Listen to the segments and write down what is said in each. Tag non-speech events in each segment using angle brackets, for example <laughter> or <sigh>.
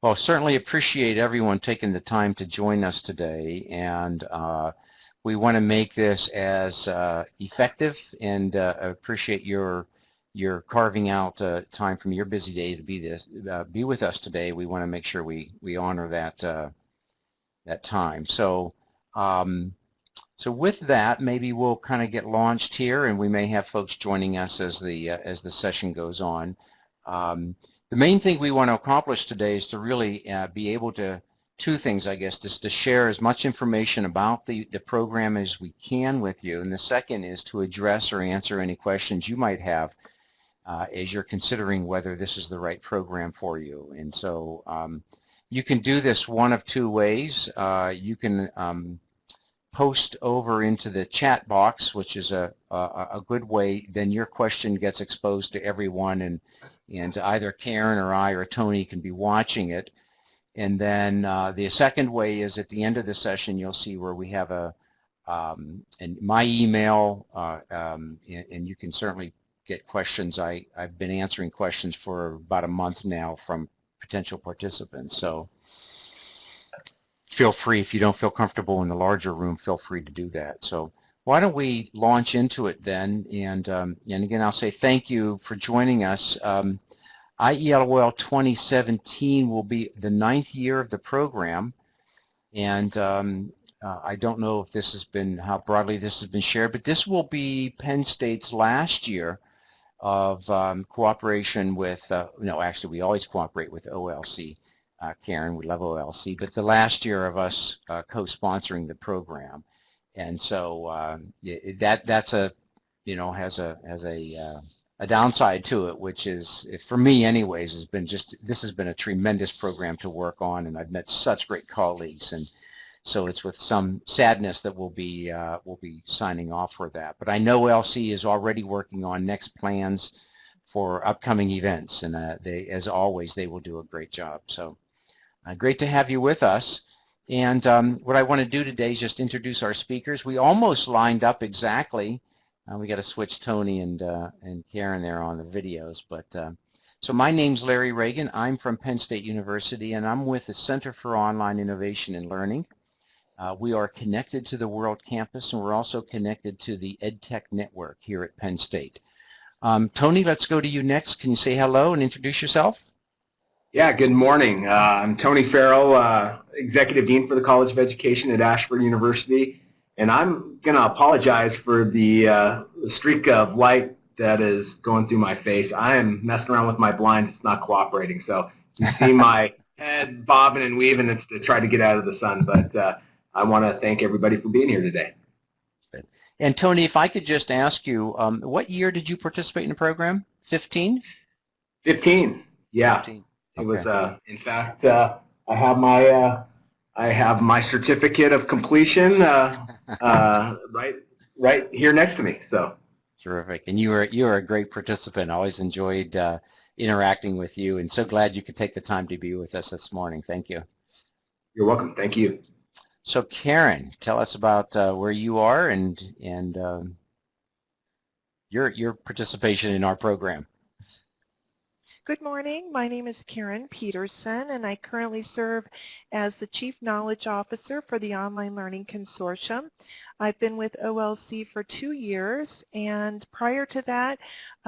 Well, certainly appreciate everyone taking the time to join us today, and uh, we want to make this as uh, effective and uh, appreciate your your carving out uh, time from your busy day to be this uh, be with us today. We want to make sure we we honor that uh, that time. So. Um, so with that, maybe we'll kind of get launched here, and we may have folks joining us as the as the session goes on. Um, the main thing we want to accomplish today is to really uh, be able to, two things I guess, is to share as much information about the, the program as we can with you. And the second is to address or answer any questions you might have uh, as you're considering whether this is the right program for you. And so um, you can do this one of two ways. Uh, you can um, post over into the chat box, which is a, a, a, good way, then your question gets exposed to everyone and and either Karen or I or Tony can be watching it. And then uh, the second way is at the end of the session, you'll see where we have a um, and my email, uh, um, and, and, you can certainly get questions. I, I've been answering questions for about a month now from potential participants. So feel free, if you don't feel comfortable in the larger room, feel free to do that. So why don't we launch into it then? And, um, and again, I'll say thank you for joining us. Um, IELOL 2017 will be the ninth year of the program. And um, uh, I don't know if this has been, how broadly this has been shared, but this will be Penn State's last year of um, cooperation with, uh, no, actually we always cooperate with OLC. Uh, Karen, we love OLC, but the last year of us uh, co-sponsoring the program. And so uh, that that's a you know has a has a uh, a downside to it, which is for me anyways has been just this has been a tremendous program to work on, and I've met such great colleagues, and so it's with some sadness that we'll be uh, we'll be signing off for that. But I know OLC is already working on next plans for upcoming events, and uh, they, as always, they will do a great job. So uh, great to have you with us. And um, what I want to do today is just introduce our speakers. We almost lined up exactly. Uh, we got to switch Tony and uh, and Karen there on the videos. But uh, so my name's Larry Ragan. I'm from Penn State University, and I'm with the Center for Online Innovation and Learning. Uh, we are connected to the World Campus, and we're also connected to the EdTech Network here at Penn State. Um, Tony, let's go to you next. Can you say hello and introduce yourself? Yeah, good morning. Uh, I'm Tony Farrell, uh, Executive Dean for the College of Education at Ashford University, and I'm going to apologize for the, uh, the, streak of light that is going through my face. I am messing around with my blinds. It's not cooperating, so you see <laughs> my head bobbing and weaving. It's to try to get out of the sun, but uh, I want to thank everybody for being here today. And Tony, if I could just ask you, um, what year did you participate in the program? 15? 15, yeah. 15. It was, uh, in fact, uh, I have my uh, I have my certificate of completion uh, <laughs> uh, right right here next to me. So terrific, and you were you were a great participant. I always enjoyed uh, interacting with you, and so glad you could take the time to be with us this morning. Thank you. You're welcome. Thank you. So Karen, tell us about where you are and and um, your your participation in our program. Good morning. My name is Karen Pedersen, and I currently serve as the Chief Knowledge Officer for the Online Learning Consortium. I've been with OLC for two years, and prior to that,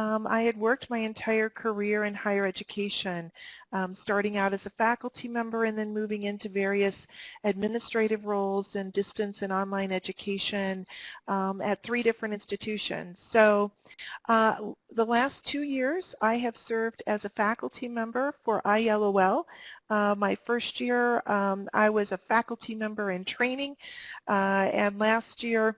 um, I had worked my entire career in higher education, um, starting out as a faculty member and then moving into various administrative roles in distance and online education um, at three different institutions. So uh, the last two years, I have served as a faculty member for IELOL. Uh, my first year, um, I was a faculty member in training, uh, and last year,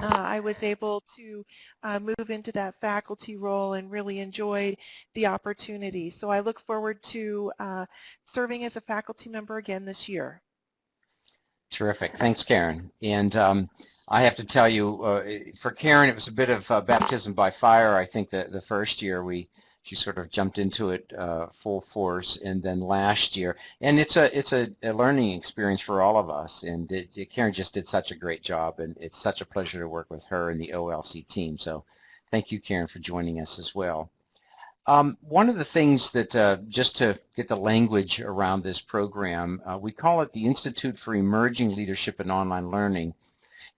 uh, I was able to uh, move into that faculty role and really enjoyed the opportunity. So I look forward to uh, serving as a faculty member again this year. Terrific. Thanks, Karen. And um, I have to tell you, uh, for Karen, it was a bit of uh, baptism by fire. I think that the first year we she sort of jumped into it uh, full force and then last year and it's a it's a, a learning experience for all of us and it, it, Karen just did such a great job and it's such a pleasure to work with her and the OLC team so thank you Karen for joining us as well Um, one of the things that, uh, just to get the language around this program, uh, we call it the Institute for Emerging Leadership in Online Learning.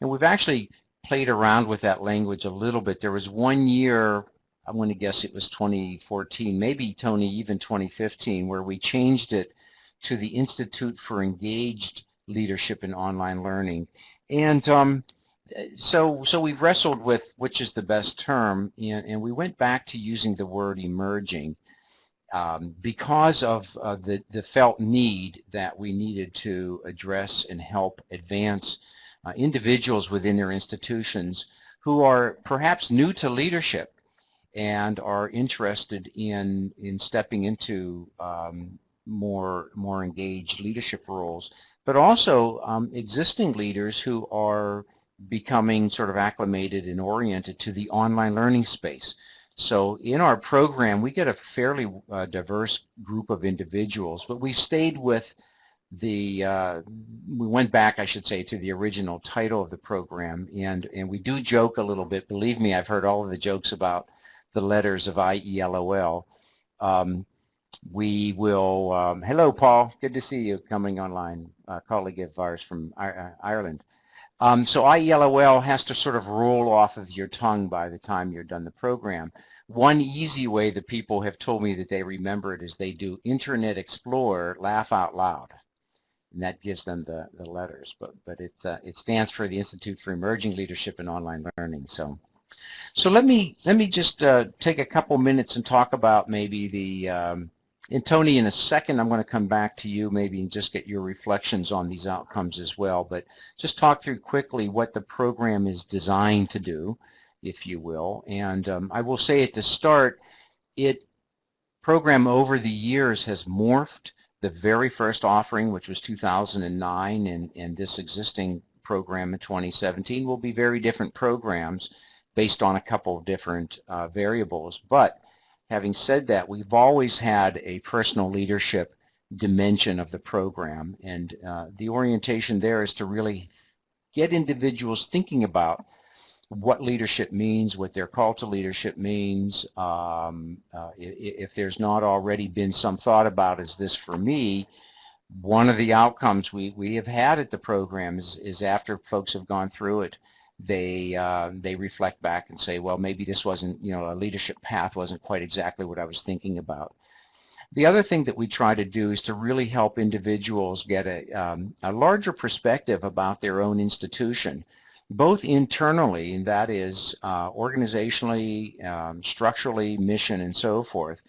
And we've actually played around with that language a little bit. There was one year, I'm going to guess it was 2014, maybe Tony, even 2015, where we changed it to the Institute for Engaged Leadership in Online Learning. And um, so, so we've wrestled with which is the best term, and, and we went back to using the word emerging um, because of uh, the, the felt need that we needed to address and help advance uh, individuals within their institutions who are perhaps new to leadership and are interested in, in stepping into um, more, more engaged leadership roles, but also um, existing leaders who are becoming sort of acclimated and oriented to the online learning space. So in our program, we get a fairly uh, diverse group of individuals, but we stayed with the, uh, we went back, I should say, to the original title of the program, and, and we do joke a little bit. Believe me, I've heard all of the jokes about the letters of IELOL. Um, we will, um, hello Paul, good to see you coming online, a colleague of ours from uh, Ireland. Um, so IELOL has to sort of roll off of your tongue by the time you're done the program. One easy way that people have told me that they remember it is they do Internet Explorer, laugh out loud. And that gives them the, the letters. But, but it, uh, it stands for the Institute for Emerging Leadership in Online Learning. So, so let me, let me just uh, take a couple minutes and talk about maybe the, um, and Tony, in a second, I'm going to come back to you maybe and just get your reflections on these outcomes as well. But just talk through quickly what the program is designed to do, if you will. And um, I will say at the start, it program over the years has morphed. The very first offering, which was 2009, and, and this existing program in 2017 will be very different programs based on a couple of different uh, variables. But Having said that, we've always had a personal leadership dimension of the program, and uh, the orientation there is to really get individuals thinking about what leadership means, what their call to leadership means. Um, uh, if, if there's not already been some thought about, is this for me, one of the outcomes we, we have had at the program is, is after folks have gone through it, they uh, they reflect back and say, well, maybe this wasn't, you know, a leadership path wasn't quite exactly what I was thinking about. The other thing that we try to do is to really help individuals get a, um, a larger perspective about their own institution, both internally, and that is uh, organizationally, um, structurally, mission, and so forth,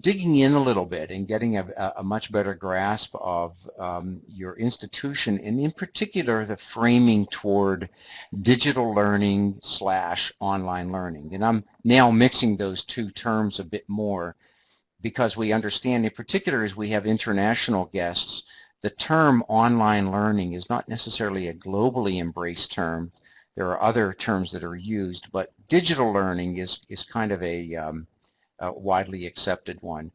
digging in a little bit and getting a, a much better grasp of um, your institution and in particular the framing toward digital learning slash online learning. And I'm now mixing those two terms a bit more because we understand in particular as we have international guests the term online learning is not necessarily a globally embraced term. There are other terms that are used, but digital learning is, is kind of a um, widely accepted one.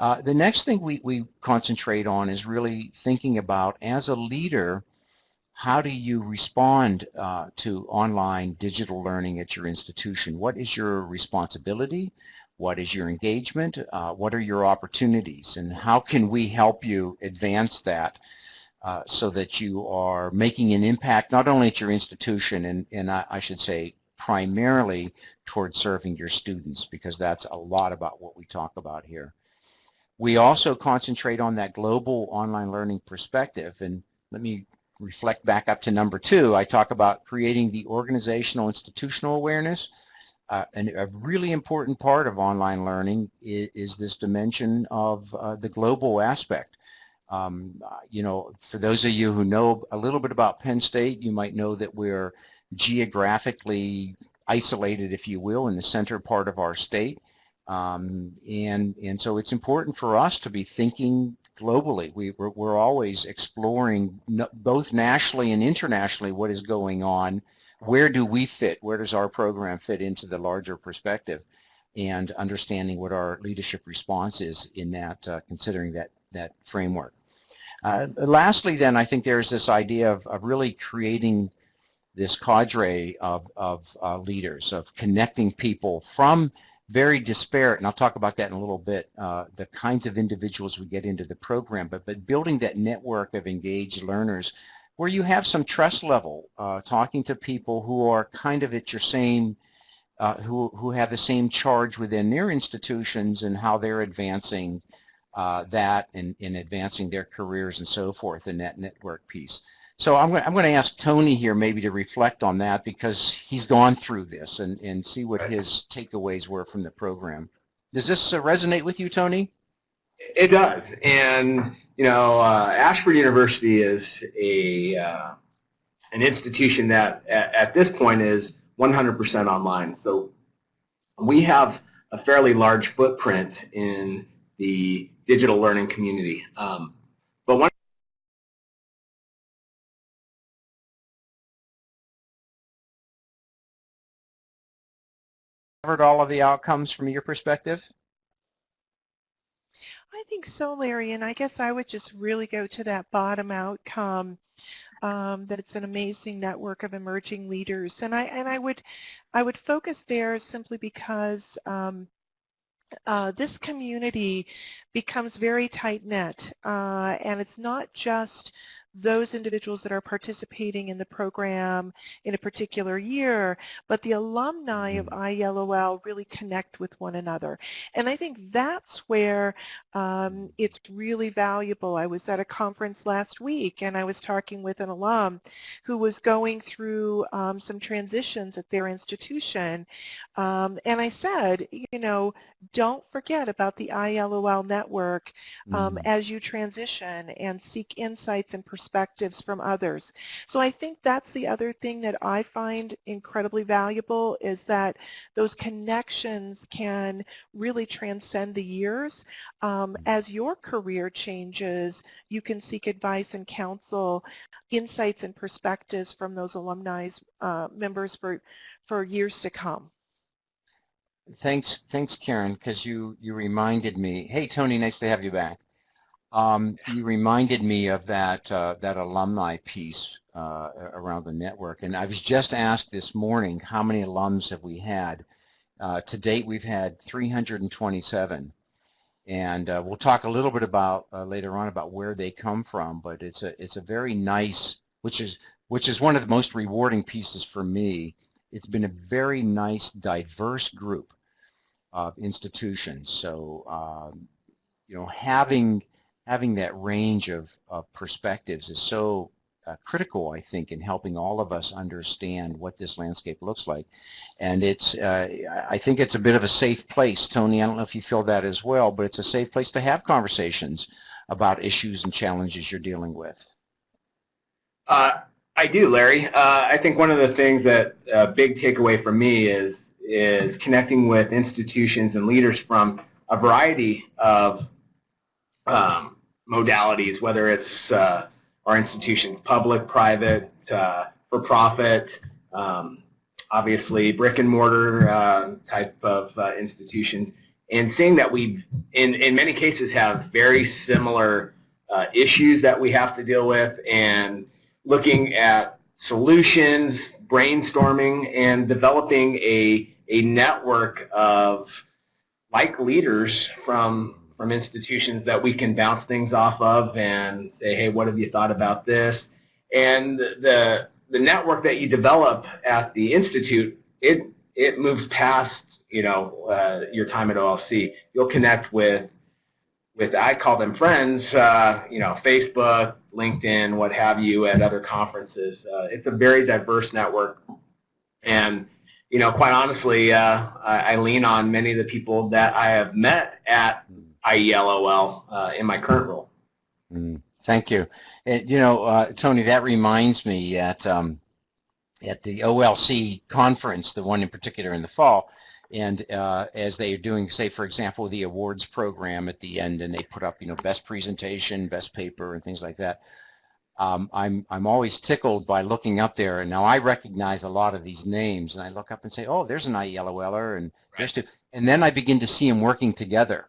Uh, the next thing we, we concentrate on is really thinking about, as a leader, how do you respond uh, to online digital learning at your institution? What is your responsibility? What is your engagement? Uh, what are your opportunities? And how can we help you advance that uh, so that you are making an impact not only at your institution and, and I, I should say primarily towards serving your students because that's a lot about what we talk about here. We also concentrate on that global online learning perspective and let me reflect back up to number two. I talk about creating the organizational institutional awareness uh, and a really important part of online learning is, is this dimension of uh, the global aspect. Um, you know, for those of you who know a little bit about Penn State, you might know that we're geographically isolated, if you will, in the center part of our state. Um, and, and so it's important for us to be thinking globally. We, we're, we're always exploring both nationally and internationally what is going on. Where do we fit? Where does our program fit into the larger perspective? And understanding what our leadership response is in that, uh, considering that, that framework. Uh, lastly then, I think there's this idea of, of really creating this cadre of, of uh, leaders, of connecting people from very disparate, and I'll talk about that in a little bit, uh, the kinds of individuals we get into the program, but, but building that network of engaged learners where you have some trust level, uh, talking to people who are kind of at your same, uh, who, who have the same charge within their institutions and how they're advancing uh, that and in advancing their careers and so forth in that network piece. So I'm going, I'm going to ask Tony here maybe to reflect on that because he's gone through this and, and see what his takeaways were from the program. Does this uh, resonate with you, Tony? It does. And, you know, uh, Ashford University is a uh, an institution that at, at this point is 100% online. So we have a fairly large footprint in the digital learning community. Um, covered all of the outcomes from your perspective? I think so, Larry, and I guess I would just really go to that bottom outcome um, that it's an amazing network of emerging leaders, and I and I would I would focus there simply because um, uh, this community becomes very tight-knit, uh, and it's not just those individuals that are participating in the program in a particular year, but the alumni of mm-hmm. IELOL really connect with one another. And I think that's where um, it's really valuable. I was at a conference last week and I was talking with an alum who was going through um, some transitions at their institution. Um, and I said, you know, don't forget about the IELOL network mm. as you transition and seek insights and perspectives perspectives from others. So I think that's the other thing that I find incredibly valuable is that those connections can really transcend the years. Um, as your career changes, you can seek advice and counsel, insights and perspectives from those alumni uh, members for, for years to come. Thanks, thanks, Karen, because you, you reminded me. Hey, Tony, nice to have you back. Um, you reminded me of that uh, that alumni piece uh, around the network, and I was just asked this morning how many alums have we had. Uh, to date, we've had 327, and uh, we'll talk a little bit about uh, later on about where they come from. But it's a it's a very nice, which is which is one of the most rewarding pieces for me. It's been a very nice, diverse group of institutions. So um, you know, having having that range of, of perspectives is so uh, critical, I think, in helping all of us understand what this landscape looks like. And it's, uh, I think it's a bit of a safe place, Tony. I don't know if you feel that as well, but it's a safe place to have conversations about issues and challenges you're dealing with. Uh, I do, Larry. Uh, I think one of the things that a uh, big takeaway for me is is connecting with institutions and leaders from a variety of um, modalities, whether it's uh, our institutions, public, private, uh, for profit, um, obviously brick and mortar uh, type of uh, institutions, and seeing that we, in, in many cases, have very similar uh, issues that we have to deal with and looking at solutions, brainstorming, and developing a, a network of like leaders from from institutions that we can bounce things off of and say, hey, what have you thought about this? And the, the network that you develop at the Institute, it, it moves past you know, uh, your time at OLC. You'll connect with, with I call them friends, uh, you know, Facebook, LinkedIn, what have you, at other conferences. Uh, it's a very diverse network. And you know, quite honestly, uh, I, I, lean on many of the people that I have met at IELOL uh, in my current role. Mm, thank you. And, you know, uh, Tony, that reminds me at, um, at the OLC conference, the one in particular in the fall, and uh, as they are doing, say, for example, the awards program at the end, and they put up, you know, best presentation, best paper, and things like that. Um, I'm, I'm always tickled by looking up there, and now I recognize a lot of these names, and I look up and say, oh, there's an IELOLer, and right. there's two, and then I begin to see them working together.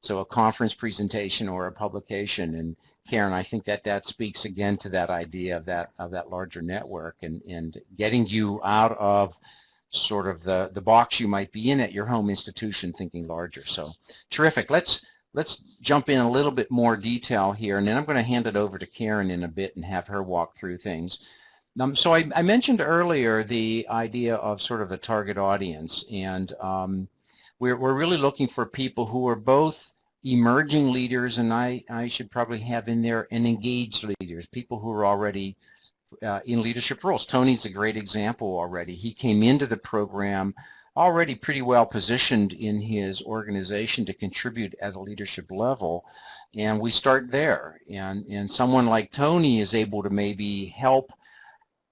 So a conference presentation or a publication. And Karen, I think that that speaks again to that idea of that of that larger network and, and getting you out of sort of the, the box you might be in at your home institution thinking larger. So terrific. Let's, let's jump in a little bit more detail here, and then I'm going to hand it over to Karen in a bit and have her walk through things. Um, so I, I, mentioned earlier the idea of sort of a target audience, and um, we're, we're really looking for people who are both emerging leaders, and I, I should probably have in there, and engaged leaders, people who are already uh, in leadership roles. Tony's a great example already. He came into the program already pretty well positioned in his organization to contribute at a leadership level, and we start there. And, and someone like Tony is able to maybe help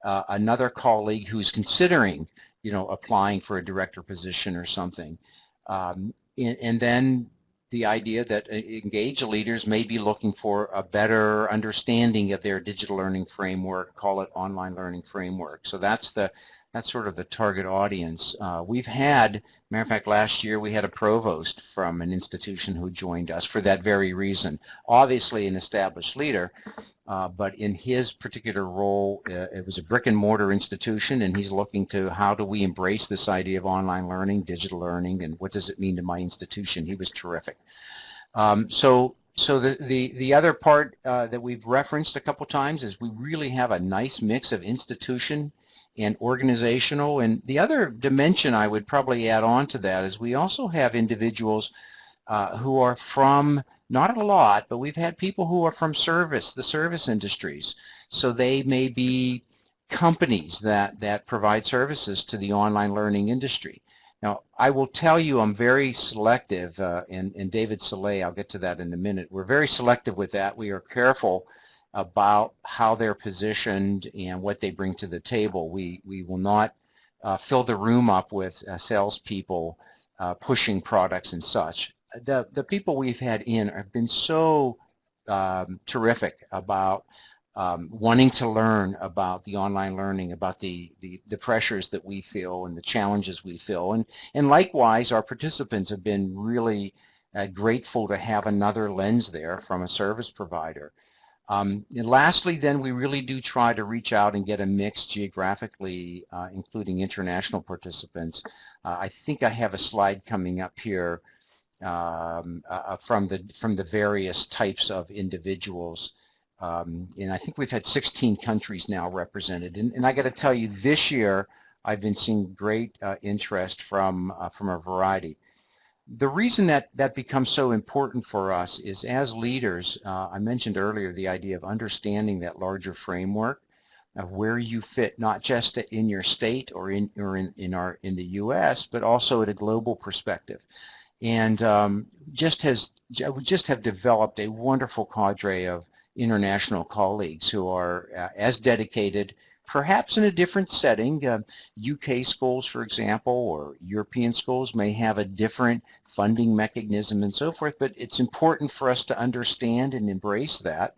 uh, another colleague who's considering, you know, applying for a director position or something. Um, and, and, then the idea that uh, engaged leaders may be looking for a better understanding of their digital learning framework, call it online learning framework. So that's the that's sort of the target audience. Uh, we've had, matter of fact, last year we had a provost from an institution who joined us for that very reason. Obviously an established leader, uh, but in his particular role, uh, it was a brick and mortar institution and he's looking to how do we embrace this idea of online learning, digital learning, and what does it mean to my institution. He was terrific. Um, so so the, the, the other part uh, that we've referenced a couple times is we really have a nice mix of institution and organizational. And the other dimension I would probably add on to that is we also have individuals uh, who are from, not a lot, but we've had people who are from service, the service industries. So they may be companies that, that provide services to the online learning industry. Now, I will tell you I'm very selective, uh, and, and David Cillay, I'll get to that in a minute. We're very selective with that. We are careful about how they're positioned and what they bring to the table. We, we will not uh, fill the room up with uh, salespeople uh, pushing products and such. The, the people we've had in have been so um, terrific about um, wanting to learn about the online learning, about the, the, the, pressures that we feel and the challenges we feel. And, and likewise, our participants have been really uh, grateful to have another lens there from a service provider. Um, and lastly, then, we really do try to reach out and get a mix geographically, uh, including international participants. Uh, I think I have a slide coming up here um, uh, uh from the from the various types of individuals. Um, and I think we've had 16 countries now represented. And, and I got to tell you, this year I've been seeing great uh, interest from uh, from a variety the reason that that becomes so important for us is as leaders, uh, I mentioned earlier the idea of understanding that larger framework of where you fit not just in your state or in or in, in our in the U.S. but also at a global perspective, and um, just has just have developed a wonderful cadre of international colleagues who are uh, as dedicated perhaps in a different setting. Uh, UK schools, for example, or European schools may have a different funding mechanism and so forth, but it's important for us to understand and embrace that.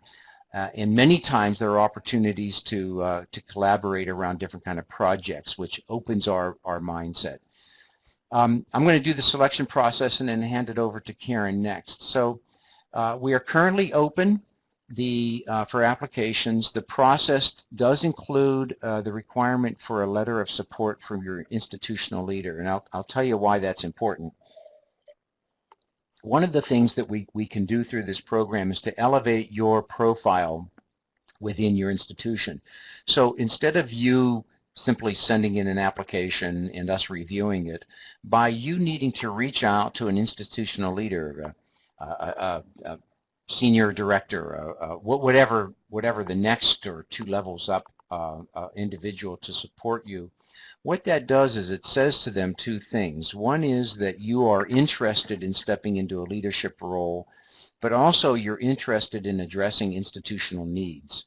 Uh, and many times there are opportunities to, uh, to collaborate around different kind of projects, which opens our, our mindset. Um, I'm going to do the selection process and then hand it over to Karen next. So uh, we are currently open the uh, for applications, the process does include uh, the requirement for a letter of support from your institutional leader, and I'll, I'll tell you why that's important. One of the things that we, we can do through this program is to elevate your profile within your institution. So instead of you simply sending in an application and us reviewing it, by you needing to reach out to an institutional leader, uh, uh, uh, senior director, uh, uh, whatever, whatever the next or two levels up uh, uh, individual to support you, what that does is it says to them two things. One is that you are interested in stepping into a leadership role, but also you're interested in addressing institutional needs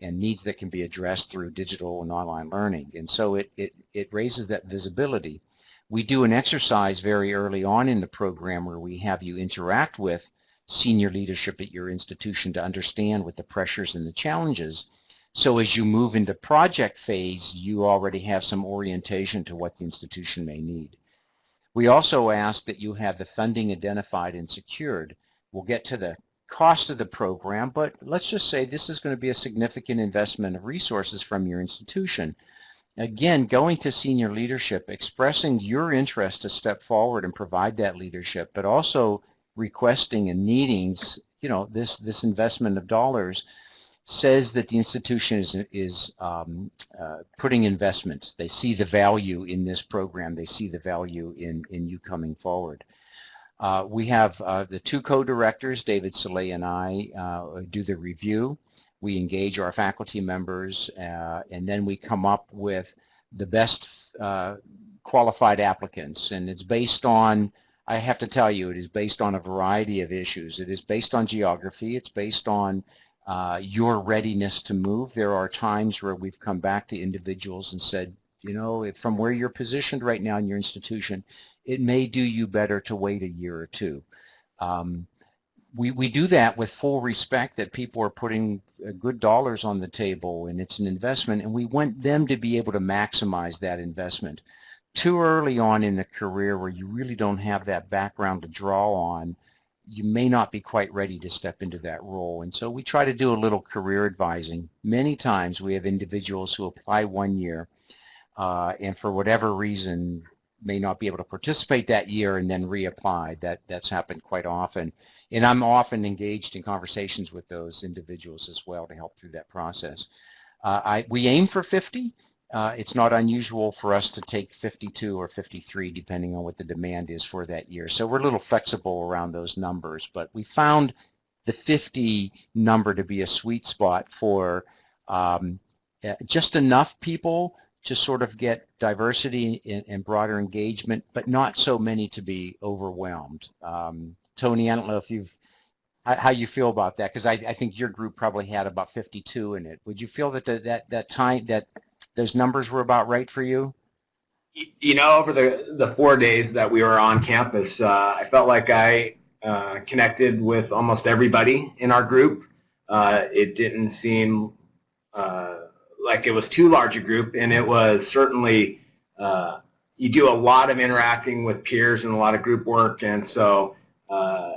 and needs that can be addressed through digital and online learning. And so it, it, it raises that visibility. We do an exercise very early on in the program where we have you interact with senior leadership at your institution to understand what the pressures and the challenges. So as you move into project phase, you already have some orientation to what the institution may need. We also ask that you have the funding identified and secured. We'll get to the cost of the program, but let's just say this is going to be a significant investment of resources from your institution. again, going to senior leadership, expressing your interest to step forward and provide that leadership, but also requesting and needing, you know, this, this investment of dollars says that the institution is, is um, uh, putting investment. They see the value in this program. They see the value in, in you coming forward. Uh, we have uh, the two co-directors, David Cillay and I, uh, do the review. We engage our faculty members, uh, and then we come up with the best uh, qualified applicants. And it's based on, I have to tell you, it is based on a variety of issues. It is based on geography. It's based on uh, your readiness to move. There are times where we've come back to individuals and said, you know, from where you're positioned right now in your institution, it may do you better to wait a year or two. Um, we, we do that with full respect that people are putting good dollars on the table and it's an investment and we want them to be able to maximize that investment. Too early on in the career where you really don't have that background to draw on, you may not be quite ready to step into that role. And so we try to do a little career advising. Many times we have individuals who apply one year uh, and for whatever reason may not be able to participate that year and then reapply. That, that's happened quite often. And I'm often engaged in conversations with those individuals as well to help through that process. Uh, I, we aim for 50 uh, it's not unusual for us to take 52 or 53 depending on what the demand is for that year. So we're a little flexible around those numbers, but we found the 50 number to be a sweet spot for um, eh, just enough people to sort of get diversity and, and, broader engagement, but not so many to be overwhelmed. Um, Tony, I don't know if you've how you feel about that because I, I, think your group probably had about 52 in it. Would you feel that the, that that time that those numbers were about right for you? You know, over the, the four days that we were on campus, uh, I felt like I uh, connected with almost everybody in our group. Uh, it didn't seem uh, like it was too large a group, and it was certainly, uh, you do a lot of interacting with peers and a lot of group work, and so uh,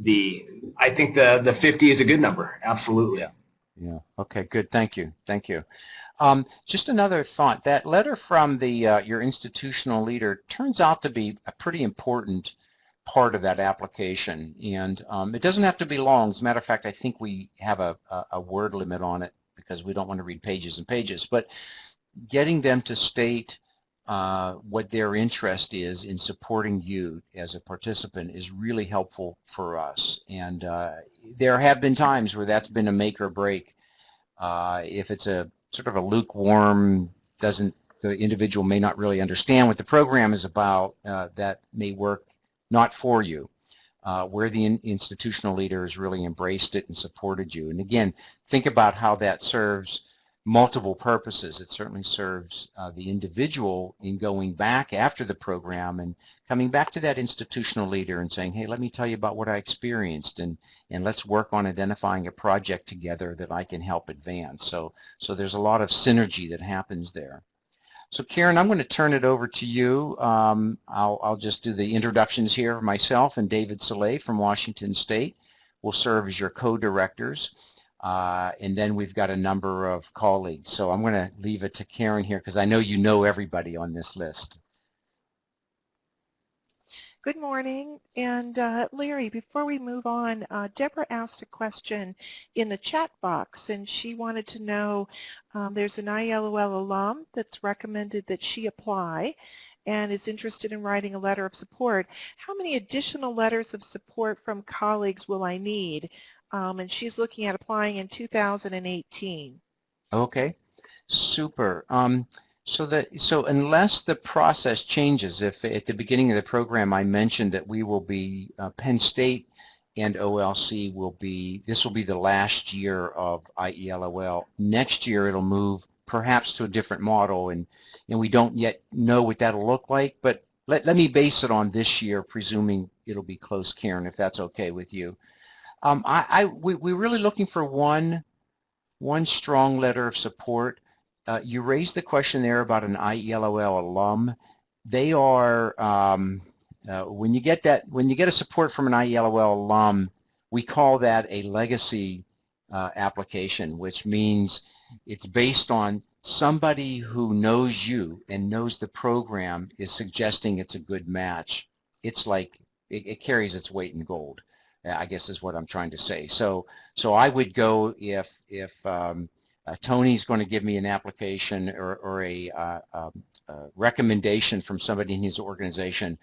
the I think the, the 50 is a good number, absolutely. Yeah. Yeah. Okay. Good. Thank you. Thank you. Um, just another thought. That letter from the uh, your institutional leader turns out to be a pretty important part of that application, and um, it doesn't have to be long. As a matter of fact, I think we have a, a, a word limit on it because we don't want to read pages and pages. But getting them to state uh, what their interest is in supporting you as a participant is really helpful for us. And uh, there have been times where that's been a make or break. Uh, if it's a sort of a lukewarm, doesn't the individual may not really understand what the program is about, uh, that may work not for you. Uh, where the in institutional leader has really embraced it and supported you. And again, think about how that serves multiple purposes. It certainly serves uh, the individual in going back after the program and coming back to that institutional leader and saying, hey, let me tell you about what I experienced and, and let's work on identifying a project together that I can help advance. So, so there's a lot of synergy that happens there. So Karen, I'm going to turn it over to you. Um, I'll, I'll just do the introductions here myself and David Cillay from Washington State will serve as your co-directors. Uh, and then we've got a number of colleagues. So I'm going to leave it to Karen here because I know you know everybody on this list. Good morning. And uh, Larry, before we move on, uh, Deborah asked a question in the chat box, and she wanted to know um, there's an IELOL alum that's recommended that she apply and is interested in writing a letter of support. How many additional letters of support from colleagues will I need? Um, and she's looking at applying in 2018. Okay, super. Um, so that so unless the process changes, if at the beginning of the program I mentioned that we will be uh, Penn State and OLC will be this will be the last year of IELOL. Next year it'll move perhaps to a different model, and and we don't yet know what that'll look like. But let let me base it on this year, presuming it'll be close, Karen, if that's okay with you. Um, I, I we, we're really looking for one, one strong letter of support. Uh, you raised the question there about an IELOL alum. They are, um, uh, when you get that, when you get a support from an IELOL alum, we call that a legacy uh, application, which means it's based on somebody who knows you and knows the program is suggesting it's a good match, it's like it, it carries its weight in gold. I guess is what I'm trying to say. So, so I would go if if um, uh, Tony's going to give me an application or, or a, uh, um, recommendation from somebody in his organization,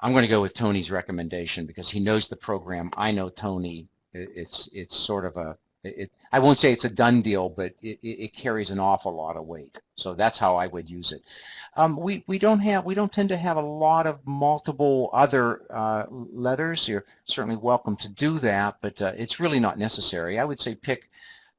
I'm going to go with Tony's recommendation because he knows the program. I know Tony. It's it's sort of a it, I won't say it's a done deal, but it, it, carries an awful lot of weight. So that's how I would use it. Um, we we don't have we don't tend to have a lot of multiple other uh, letters. You're certainly welcome to do that, but uh, it's really not necessary. I would say pick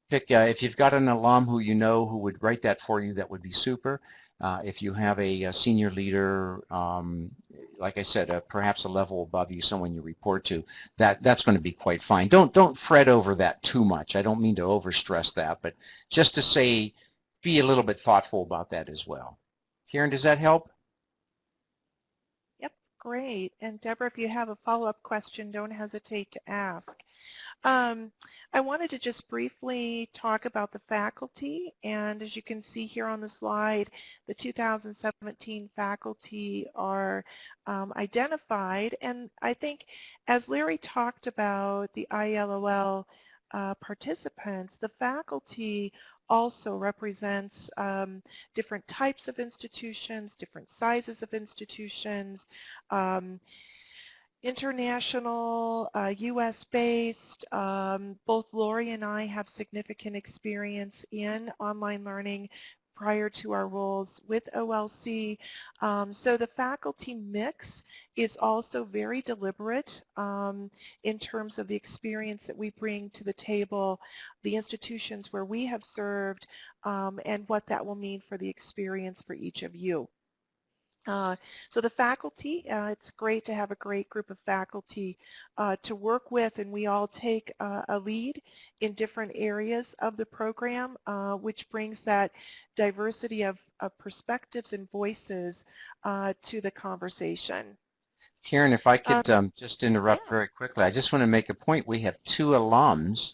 pick uh, if you've got an alum who you know who would write that for you, that would be super. Uh, if you have a, a senior leader, um, like I said, uh, perhaps a level above you, someone you report to, that that's going to be quite fine. Don't don't fret over that too much. I don't mean to overstress that, but just to say, be a little bit thoughtful about that as well. Karen, does that help? Yep, great. And Deborah, if you have a follow-up question, don't hesitate to ask. Um, I wanted to just briefly talk about the faculty and as you can see here on the slide the 2017 faculty are um, identified. And I think as Larry talked about the IELOL uh, participants the faculty also represents um, different types of institutions, different sizes of institutions, um, international, uh, U.S.-based. Um, both Lori and I have significant experience in online learning prior to our roles with OLC. Um, so the faculty mix is also very deliberate um, in terms of the experience that we bring to the table, the institutions where we have served, um, and what that will mean for the experience for each of you. Uh, so the faculty, uh, it's great to have a great group of faculty uh, to work with and we all take uh, a lead in different areas of the program uh, which brings that diversity of, of perspectives and voices uh, to the conversation. Karen, if I could um, um, just interrupt yeah. very quickly, I just want to make a point. We have two alums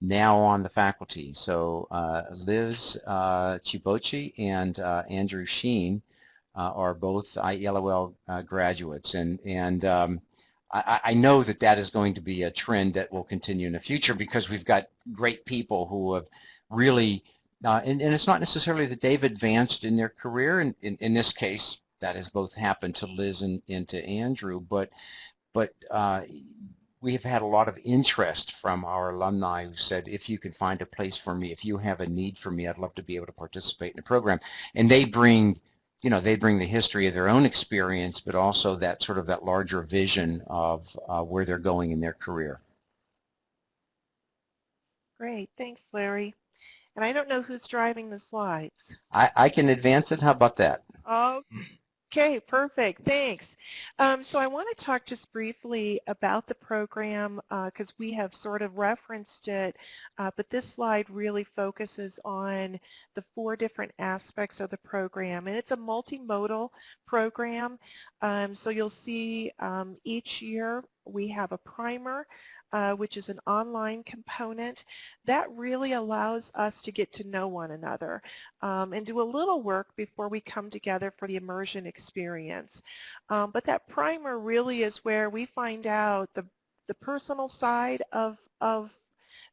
now on the faculty. So Liz Chibochi and Andrew Sheen uh, are both IELOL uh, graduates. And, and um, I, I, know that that is going to be a trend that will continue in the future because we've got great people who have really, uh, and, and, it's not necessarily that they've advanced in their career. In, in, in this case, that has both happened to Liz and, and to Andrew, but, but uh, we have had a lot of interest from our alumni who said, if you can find a place for me, if you have a need for me, I'd love to be able to participate in the program. And they bring you know, they bring the history of their own experience, but also that sort of that larger vision of uh, where they're going in their career. Great, thanks, Larry. And I don't know who's driving the slides. I, I can advance it. How about that? Oh, Okay, perfect. Thanks. Um, so I want to talk just briefly about the program because uh, we have sort of referenced it, uh, but this slide really focuses on the four different aspects of the program. And it's a multimodal program. Um, so you'll see um, each year we have a primer uh, which is an online component, that really allows us to get to know one another um, and do a little work before we come together for the immersion experience. Um, but that primer really is where we find out the, the personal side of, of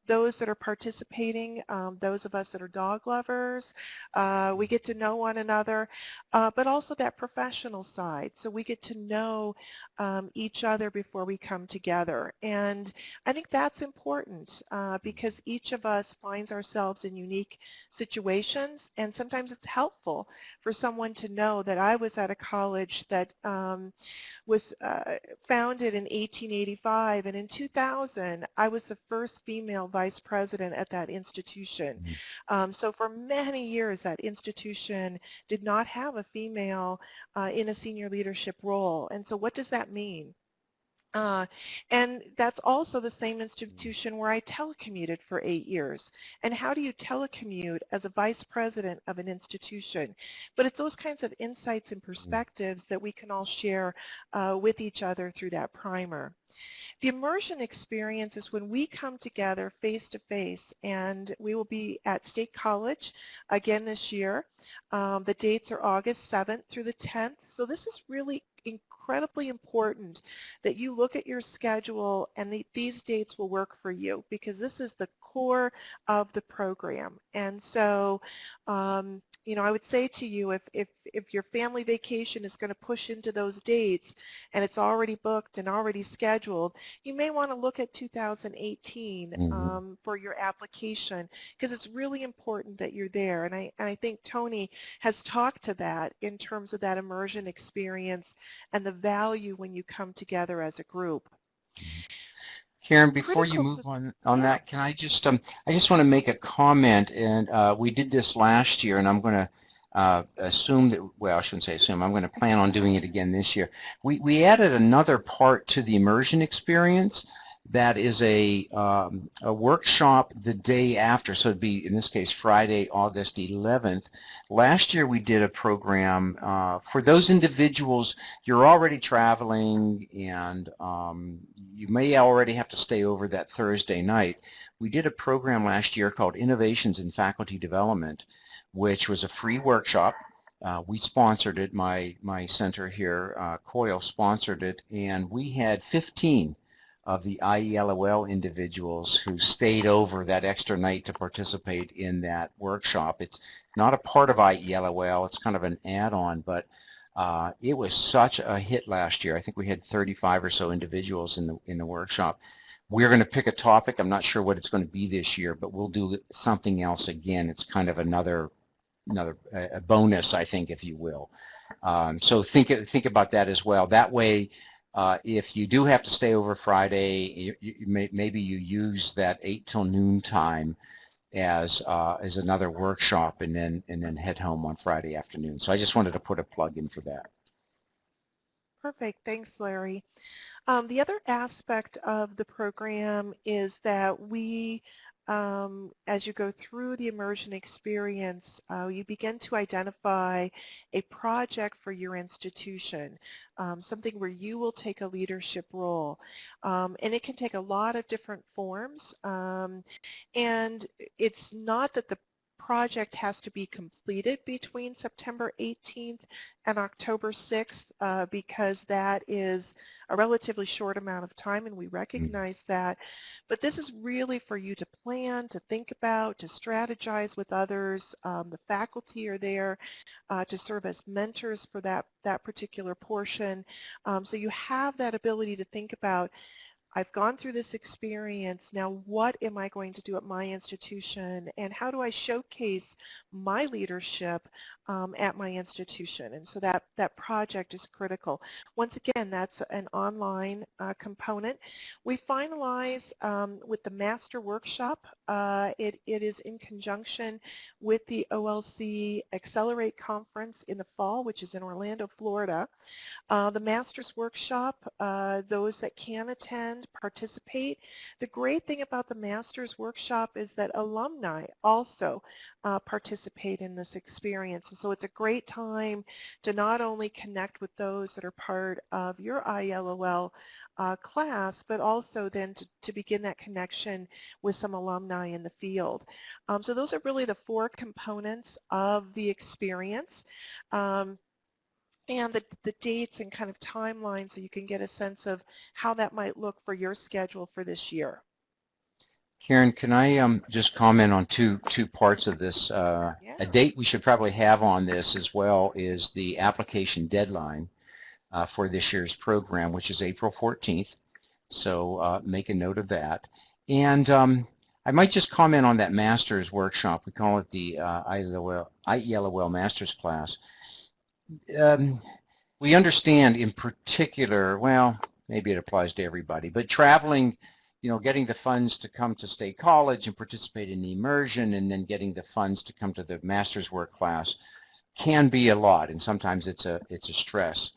those that are participating, um, those of us that are dog lovers. Uh, we get to know one another, uh, but also that professional side. So we get to know um, each other before we come together. And I think that's important uh, because each of us finds ourselves in unique situations and sometimes it's helpful for someone to know that I was at a college that um, was uh, founded in 1885 and in 2000 I was the first female vice president at that institution. Mm um, so for many years that institution did not have a female uh, in a senior leadership role. And so what does that mean? Uh, and that's also the same institution where I telecommuted for eight years. And how do you telecommute as a vice president of an institution? But it's those kinds of insights and perspectives that we can all share uh, with each other through that primer. The immersion experience is when we come together face to face and we will be at State College again this year. Um, the dates are August 7th through the 10th. So this is really incredibly important that you look at your schedule and the, these dates will work for you because this is the core of the program. And so um, you know, I would say to you if, if, if your family vacation is going to push into those dates and it's already booked and already scheduled, you may want to look at 2018 mm-hmm. um, for your application because it's really important that you're there. And I, and I think Tony has talked to that in terms of that immersion experience and the value when you come together as a group. Karen, before you move on on that, can I just um I just want to make a comment, and uh, we did this last year, and I'm going to uh, assume that well I shouldn't say assume I'm going to plan on doing it again this year. We we added another part to the immersion experience that is a, um, a workshop the day after, so it'd be, in this case, Friday, August 11th. Last year we did a program uh, for those individuals, you're already traveling and um, you may already have to stay over that Thursday night. We did a program last year called Innovations in Faculty Development, which was a free workshop uh, we sponsored it, my, my center here, uh, COIL sponsored it, and we had 15 of the IELOL individuals who stayed over that extra night to participate in that workshop. It's not a part of IELOL, it's kind of an add-on, but uh, it was such a hit last year. I think we had 35 or so individuals in the, in the workshop. We're going to pick a topic. I'm not sure what it's going to be this year, but we'll do something else again. It's kind of another another a bonus, I think, if you will. Um, so think think about that as well. That way, uh, if you do have to stay over Friday, you, you may, maybe you use that 8 till noon time as uh, as another workshop and then and then head home on Friday afternoon. So I just wanted to put a plug in for that. Perfect. Thanks, Larry. Um, the other aspect of the program is that we um, as you go through the immersion experience, uh, you begin to identify a project for your institution, um, something where you will take a leadership role. Um, and it can take a lot of different forms. Um, and it's not that the project has to be completed between September 18th and October 6th uh, because that is a relatively short amount of time and we mm. recognize that. But this is really for you to plan, to think about, to strategize with others. Um, the faculty are there uh, to serve as mentors for that, that particular portion. Um, so you have that ability to think about I've gone through this experience. Now what am I going to do at my institution and how do I showcase my leadership um, at my institution? And so that, that project is critical. Once again, that's an online uh, component. We finalize um, with the master workshop. Uh, it, it is in conjunction with the OLC Accelerate Conference in the fall, which is in Orlando, Florida. Uh, the master's workshop, uh, those that can attend participate. The great thing about the Master's Workshop is that alumni also uh, participate in this experience. And so it's a great time to not only connect with those that are part of your IELOL uh, class, but also then to, to, begin that connection with some alumni in the field. Um, so those are really the four components of the experience. Um, and the, the dates and kind of timeline so you can get a sense of how that might look for your schedule for this year. Karen, can I um, just comment on two two parts of this? Uh, yeah. A date we should probably have on this as well is the application deadline uh, for this year's program, which is April 14th. So uh, make a note of that. And um, I might just comment on that master's workshop. We call it the uh, IELOL, IELOL master's class um, we understand in particular, well, maybe it applies to everybody, but traveling, you know, getting the funds to come to State College and participate in the immersion and then getting the funds to come to the master's work class can be a lot and sometimes it's a, it's a stress.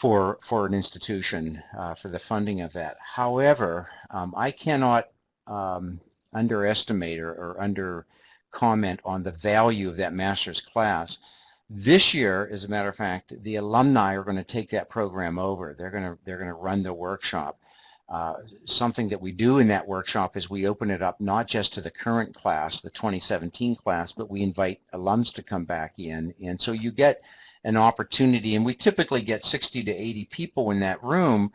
for for an institution uh, for the funding of that. However, um, I cannot um, underestimate or, or under comment on the value of that master's class. This year, as a matter of fact, the alumni are going to take that program over. They're going to they're going to run the workshop. Uh, something that we do in that workshop is we open it up not just to the current class, the 2017 class, but we invite alums to come back in. And so you get an opportunity, and we typically get 60 to 80 people in that room,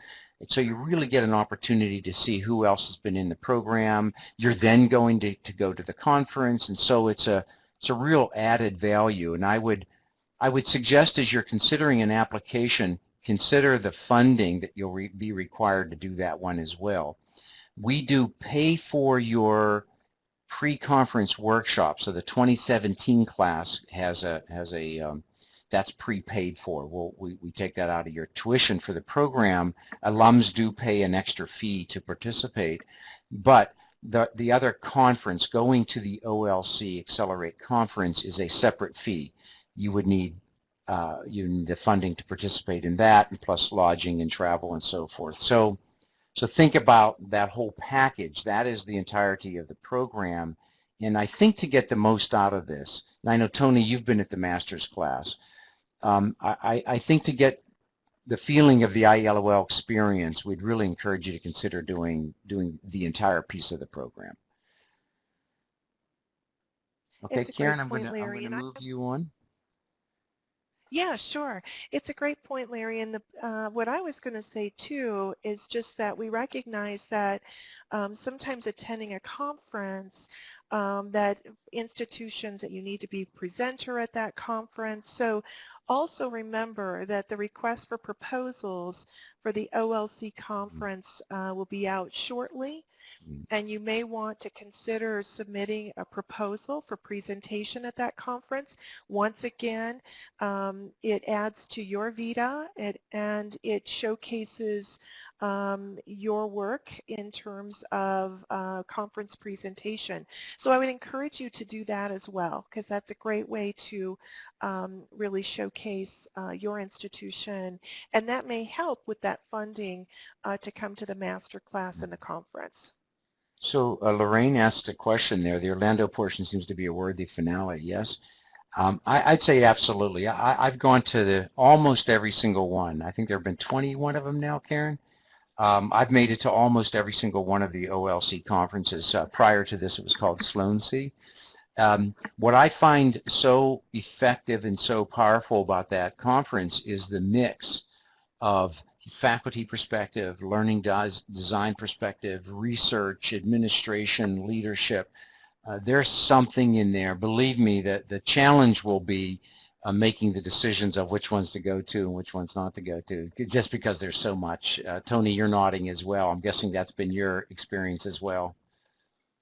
so you really get an opportunity to see who else has been in the program. You're then going to, to go to the conference, and so it's a it's a real added value. And I would I would suggest as you're considering an application, consider the funding that you'll re be required to do that one as well. We do pay for your pre-conference workshop. So the 2017 class has a has a um, that's prepaid for. We'll, we, we take that out of your tuition for the program. Alums do pay an extra fee to participate, but the, the other conference, going to the OLC Accelerate conference is a separate fee. You would need uh, you need the funding to participate in that, and plus lodging and travel and so forth. So, so think about that whole package. That is the entirety of the program. And I think to get the most out of this, and I know, Tony, you've been at the master's class um, I, I think to get the feeling of the IELOL experience, we'd really encourage you to consider doing doing the entire piece of the program. Okay, Karen, I'm going to move you on. Yeah, sure. It's a great point, Larry. And the, uh, what I was going to say, too, is just that we recognize that um, sometimes attending a conference, um, that institutions that you need to be presenter at that conference. So also remember that the request for proposals for the OLC conference uh, will be out shortly mm. and you may want to consider submitting a proposal for presentation at that conference. Once again, um, it adds to your VITA it, and it showcases um, your work in terms of uh, conference presentation. So I would encourage you to do that as well because that's a great way to um, really showcase uh, your institution and that may help with that funding uh, to come to the master class and the conference. So uh, Lorraine asked a question there. The Orlando portion seems to be a worthy finale, yes? Um, I, would say absolutely. I, have gone to the almost every single one. I think there have been 21 of them now, Karen. Um, I've made it to almost every single one of the OLC conferences. Uh, prior to this, it was called Sloan-C. Um, what I find so effective and so powerful about that conference is the mix of faculty perspective, learning design perspective, research, administration, leadership. Uh, there's something in there. Believe me that the challenge will be uh, making the decisions of which ones to go to and which ones not to go to, just because there's so much. Uh, Tony, you're nodding as well. I'm guessing that's been your experience as well.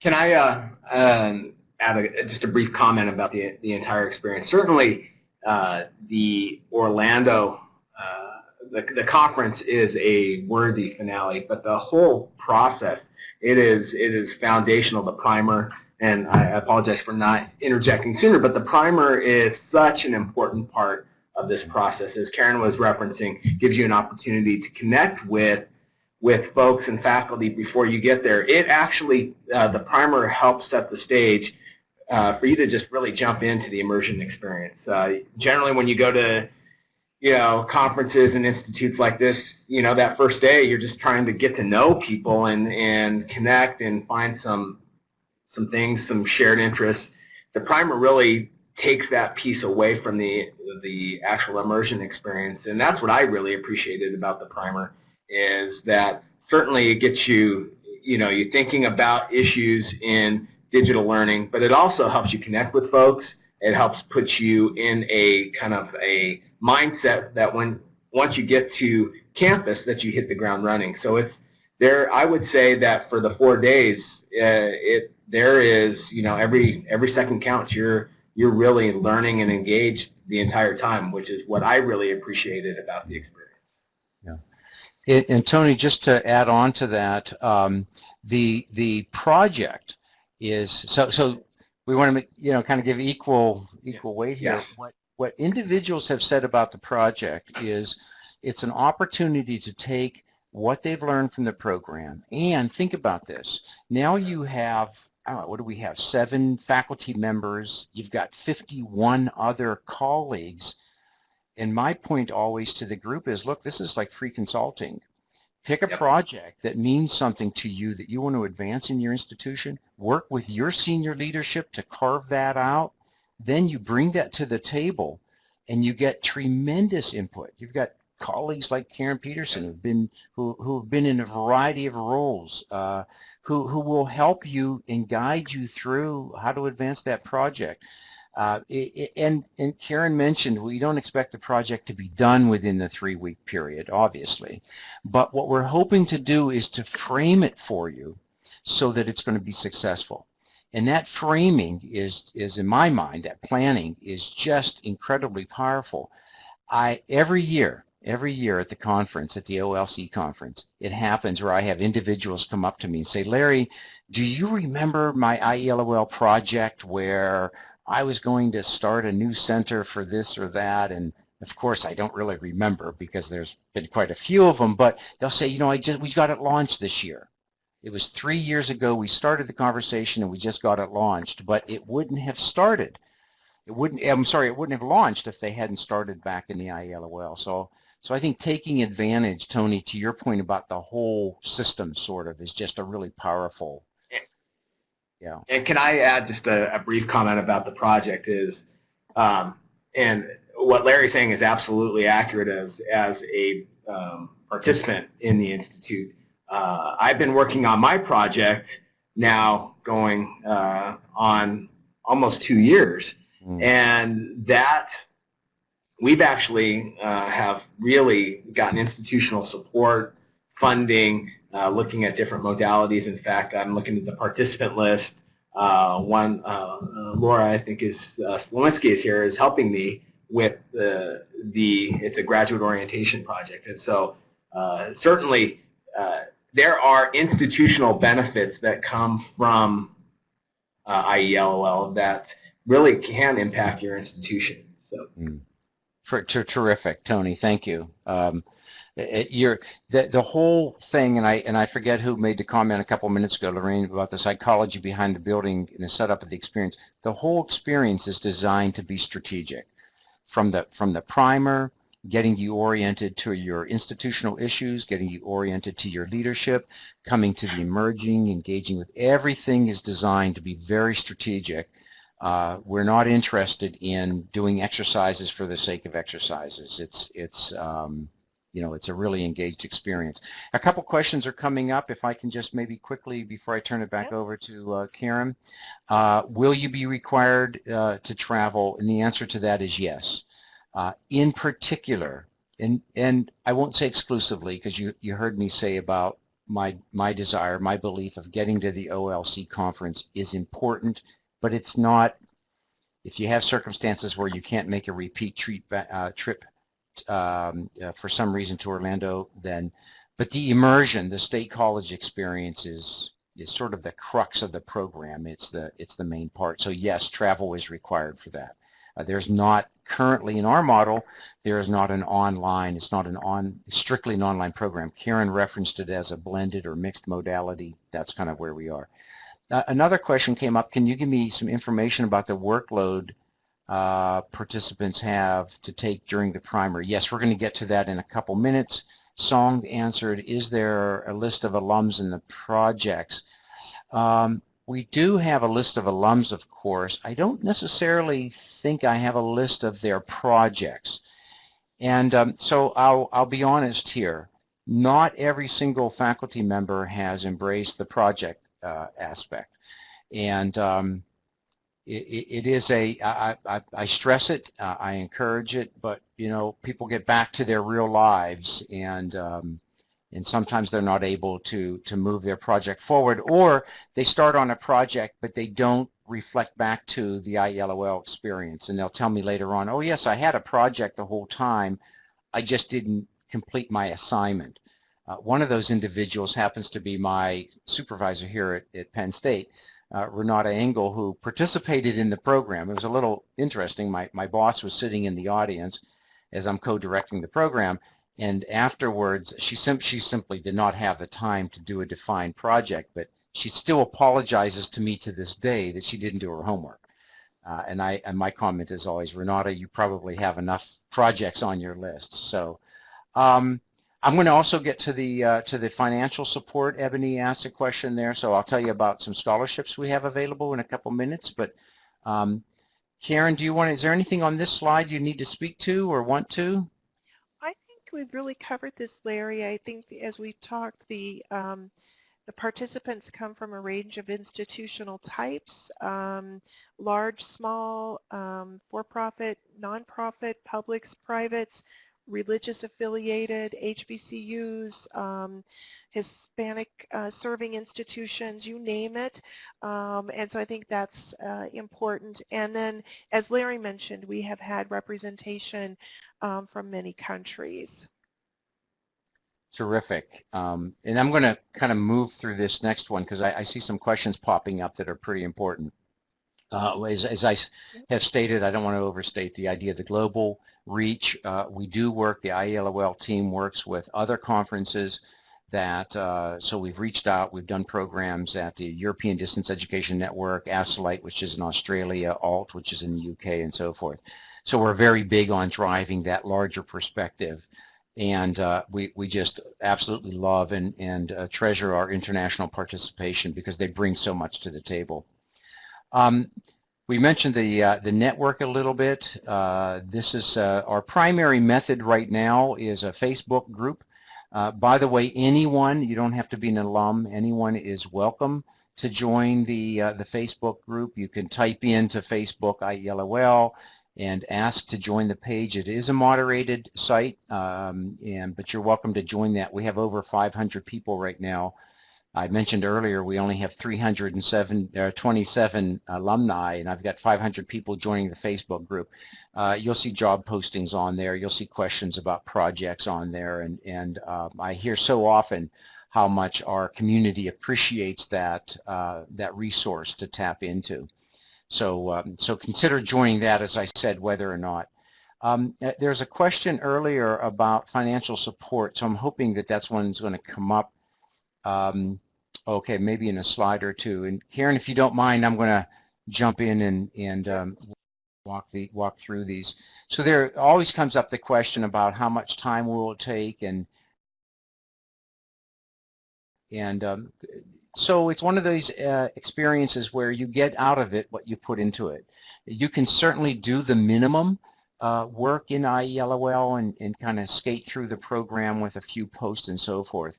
Can I uh, um, add a, just a brief comment about the, the entire experience? Certainly, uh, the Orlando, uh, the, the conference is a worthy finale, but the whole process, it is, it is foundational, the primer, and I apologize for not interjecting sooner, but the primer is such an important part of this process. As Karen was referencing, gives you an opportunity to connect with with folks and faculty before you get there. It actually, uh, the primer helps set the stage uh, for you to just really jump into the immersion experience. Uh, generally when you go to you know, conferences and institutes like this, you know, that first day you're just trying to get to know people and, and connect and find some some things, some shared interests. The primer really takes that piece away from the the actual immersion experience, and that's what I really appreciated about the primer is that certainly it gets you, you know, you're thinking about issues in digital learning, but it also helps you connect with folks. It helps put you in a kind of a mindset that when once you get to campus that you hit the ground running. So it's there. I would say that for the four days, uh, it there is, you know, every every second counts. You're you're really learning and engaged the entire time, which is what I really appreciated about the experience. Yeah. And, and Tony, just to add on to that, um, the the project is so so we want to you know kind of give equal equal weight here. Yes. What what individuals have said about the project is it's an opportunity to take what they've learned from the program and think about this. Now you have, know, what do we have, seven faculty members, you've got 51 other colleagues, and my point always to the group is, look, this is like free consulting. Pick a yep. project that means something to you that you want to advance in your institution. Work with your senior leadership to carve that out. Then you bring that to the table and you get tremendous input. You've got colleagues like Karen Pedersen who've been who who've been in a variety of roles, uh, who who will help you and guide you through how to advance that project. Uh, it, and, and Karen mentioned we don't expect the project to be done within the three-week period, obviously. But what we're hoping to do is to frame it for you so that it's going to be successful. And that framing is, is in my mind, that planning is just incredibly powerful. I Every year, every year at the conference, at the OLC conference, it happens where I have individuals come up to me and say, Larry, do you remember my IELOL project where I was going to start a new center for this or that, and of course I don't really remember because there's been quite a few of them, but they'll say, you know, I just we got it launched this year. It was three years ago we started the conversation and we just got it launched, but it wouldn't have started. It wouldn't, I'm sorry, it wouldn't have launched if they hadn't started back in the IELOL. So, so I think taking advantage, Tony, to your point about the whole system sort of is just a really powerful yeah. And can I add just a, a brief comment about the project is, um, and what Larry's saying is absolutely accurate as, as a um, participant in the Institute. Uh, I've been working on my project now going uh, on almost two years. Mm. And that we've actually uh, have really gotten institutional support, funding, uh, looking at different modalities. In fact, I'm looking at the participant list. Uh, one, uh, Laura, I think is, uh, Slowinski is here, is helping me with the, the, it's a graduate orientation project. And so uh, certainly uh, there are institutional benefits that come from uh, IELOL that really can impact your institution. So. Mm. For, terrific, Tony. Thank you. Um, it, you're, the, the whole thing, and I, and I forget who made the comment a couple minutes ago, Lorraine, about the psychology behind the building and the setup of the experience. The whole experience is designed to be strategic. From the, from the primer, getting you oriented to your institutional issues, getting you oriented to your leadership, coming to the emerging, engaging with everything is designed to be very strategic. Uh, we're not interested in doing exercises for the sake of exercises. It's, it's, um, you know, it's a really engaged experience. A couple questions are coming up. If I can just maybe quickly, before I turn it back over to uh, Karen, uh, will you be required uh, to travel? And the answer to that is yes. Uh, in particular, and, and I won't say exclusively because you, you heard me say about my, my desire, my belief of getting to the OLC conference is important, but it's not, if you have circumstances where you can't make a repeat treat, uh, trip um, uh, for some reason to Orlando, then, but the immersion, the state college experience is is sort of the crux of the program. It's the it's the main part. So yes, travel is required for that. Uh, there's not currently in our model, there is not an online, it's not an on strictly an online program. Karen referenced it as a blended or mixed modality. That's kind of where we are. Uh, another question came up. Can you give me some information about the workload uh, participants have to take during the primer. Yes, we're going to get to that in a couple minutes. Song answered, is there a list of alums in the projects? Um, we do have a list of alums, of course. I don't necessarily think I have a list of their projects. And um, so I'll, I'll be honest here. Not every single faculty member has embraced the project uh, aspect. And um, it, it is a, I, I, I stress it, uh, I encourage it, but you know, people get back to their real lives and um, and sometimes they're not able to to move their project forward or they start on a project but they don't reflect back to the IELOL experience and they'll tell me later on, oh yes, I had a project the whole time, I just didn't complete my assignment. Uh, one of those individuals happens to be my supervisor here at, at Penn State uh, Renata Engel, who participated in the program. It was a little interesting. My, my boss was sitting in the audience as I'm co-directing the program, and afterwards, she, sim she simply did not have the time to do a defined project, but she still apologizes to me to this day that she didn't do her homework. Uh, and I and my comment is always, Renata, you probably have enough projects on your list. So um, I'm going to also get to the uh, to the financial support. Ebony asked a question there, so I'll tell you about some scholarships we have available in a couple minutes. But um, Karen, do you want? Is there anything on this slide you need to speak to or want to? We've really covered this, Larry. I think as we've talked, the um, the participants come from a range of institutional types, um, large, small, um, for-profit, non-profit, publics, privates, religious affiliated, HBCUs, um, Hispanic uh, serving institutions, you name it. Um, and so I think that's uh, important. And then, as Larry mentioned, we have had representation um, from many countries. Terrific. Um, and I'm going to kind of move through this next one because I, I, see some questions popping up that are pretty important. Uh, as, as, I have stated, I don't want to overstate the idea of the global reach. Uh, we do work, the IELOL team works with other conferences that, uh, so we've reached out, we've done programs at the European Distance Education Network, ASCILITE, which is in Australia, ALT, which is in the UK, and so forth. So we're very big on driving that larger perspective and uh, we, we just absolutely love and, and uh, treasure our international participation because they bring so much to the table. Um, we mentioned the, uh, the network a little bit. Uh, this is uh, our primary method right now is a Facebook group. Uh, by the way, anyone, you don't have to be an alum, anyone is welcome to join the, the Facebook group. You can type into Facebook IELOL and ask to join the page. It is a moderated site, um, and but you're welcome to join that. We have over 500 people right now. I mentioned earlier we only have 327 uh, alumni, and I've got 500 people joining the Facebook group. Uh, you'll see job postings on there. You'll see questions about projects on there, and and uh, I hear so often how much our community appreciates that uh, that resource to tap into. So, um, so consider joining that, as I said, whether or not. Um, uh, there's a question earlier about financial support, so I'm hoping that that's one that's going to come up. Um, okay, maybe in a slide or two. And Karen, if you don't mind, I'm going to jump in and, and um, walk the walk through these. So there always comes up the question about how much time will it take and and um, so it's one of those uh, experiences where you get out of it what you put into it. You can certainly do the minimum uh, work in IELOL and, and kind of skate through the program with a few posts and so forth.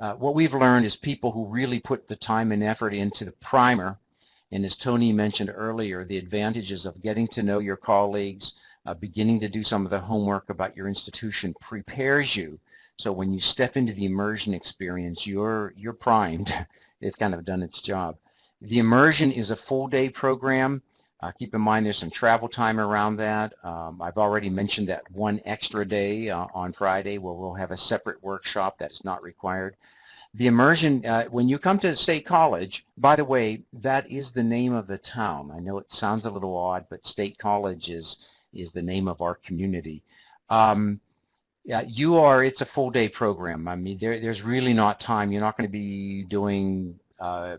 Uh, what we've learned is people who really put the time and effort into the primer, and as Tony mentioned earlier, the advantages of getting to know your colleagues, uh, beginning to do some of the homework about your institution prepares you so when you step into the immersion experience, you're, you're primed <laughs> it's kind of done its job. The immersion is a full day program. Uh, keep in mind there's some travel time around that. Um, I've already mentioned that one extra day uh, on Friday where we'll have a separate workshop that is not required. The immersion, uh, when you come to State College, by the way, that is the name of the town. I know it sounds a little odd, but State College is, is the name of our community. Um, yeah, you are, it's a full day program. I mean, there, there's really not time. You're not going to be doing, uh,